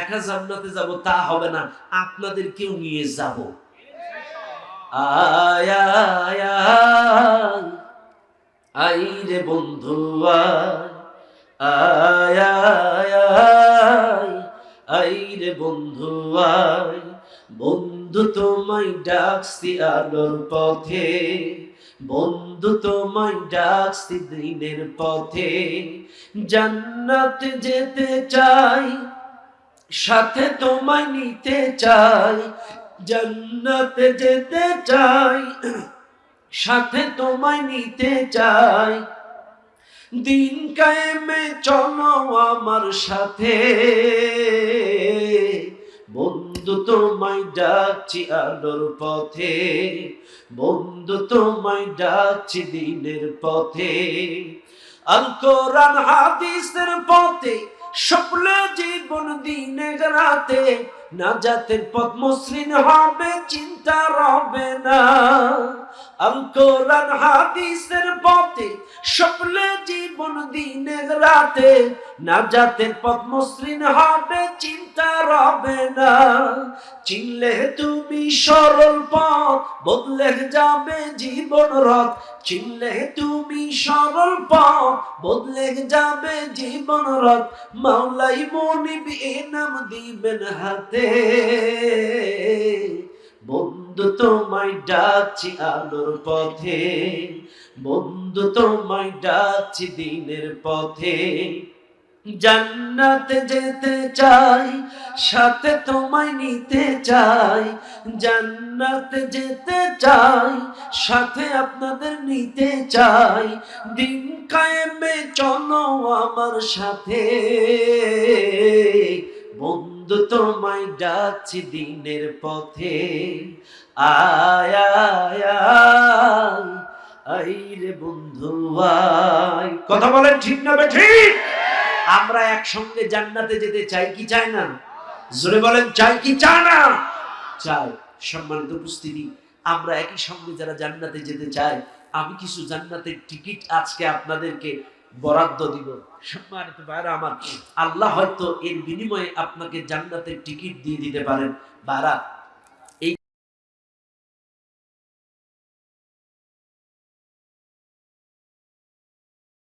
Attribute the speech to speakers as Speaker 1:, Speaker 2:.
Speaker 1: একা জান্নাতে যাব, তা হবে না। আপনাদেরকেও নিয়ে যাব। আই রে বন্ধু, আয় আই রে বন্ধু, আয়। বন্ধু তোমায় ডাকছি আলোর পথে। বন্ধু তোমায় ডাকছি দিনের পথে। জান্নাতে যেতে চাই সাথে তোমায় নিতে চাই, জান্নাতে যেতে চাই, সাথে তোমায় নিতে চাই। দিন কায়েমে চলো আমার সাথে, বন্ধু তোমায় ডাকছি আলোর পথে, বন্ধু তোমায় ডাকছি দিনের পথে। আল কোরআন হাদিসের পথে স্বপ্ন জীবন দিনে রাতে না জাতের পথ মসৃণ হবে, চিন্তা রবে না। আল কোরআন হাদিসের পথে স্বপ্ন জীবন দিনে রাতে না জাতের পথ হবে, চিন্তা রবে না। চিনলে তুমি সরল পথ, বদলে যাবে জীবন রথ। চিনলে তুমি সরল পথ, বদলে যাবে জীবন রথ। মাওলাই মনিব এ নাম দিবেন হাতে। বন্ধু তোমায় ডাকছি আলোর পথে, বন্ধু তোমায় ডাকছি দিনের পথে। জান্নাতে যেতে চাই, সাথে তোমায় নিতে চাই, জান্নাতে যেতে চাই, সাথে আপনাদের নিতে চাই। দিন কায়েমে চলো আমার সাথে। বন্ধু তোমায় ডাকছি দিনের পথে। আয় আই রে বন্ধু কথা বলেন ঠিক না ঠিক? আমরা একসঙ্গে জান্নাতে যেতে চাই কি চাই না? জোরে বলেন, চাই কি চায় না? চাই। সম্মানিত উপস্থিতি, আমরা একই সঙ্গে যারা জান্নাতে যেতে চাই, আমি কিছু জান্নাতের টিকিট আজকে আপনাদেরকে বরাদ্দ দিব। সম্মানিত আমার, আল্লাহ হয়তো এর বিনিময়ে আপনাকে জান্নাতের টিকিট দিয়ে দিতে পারেন। ভাড়া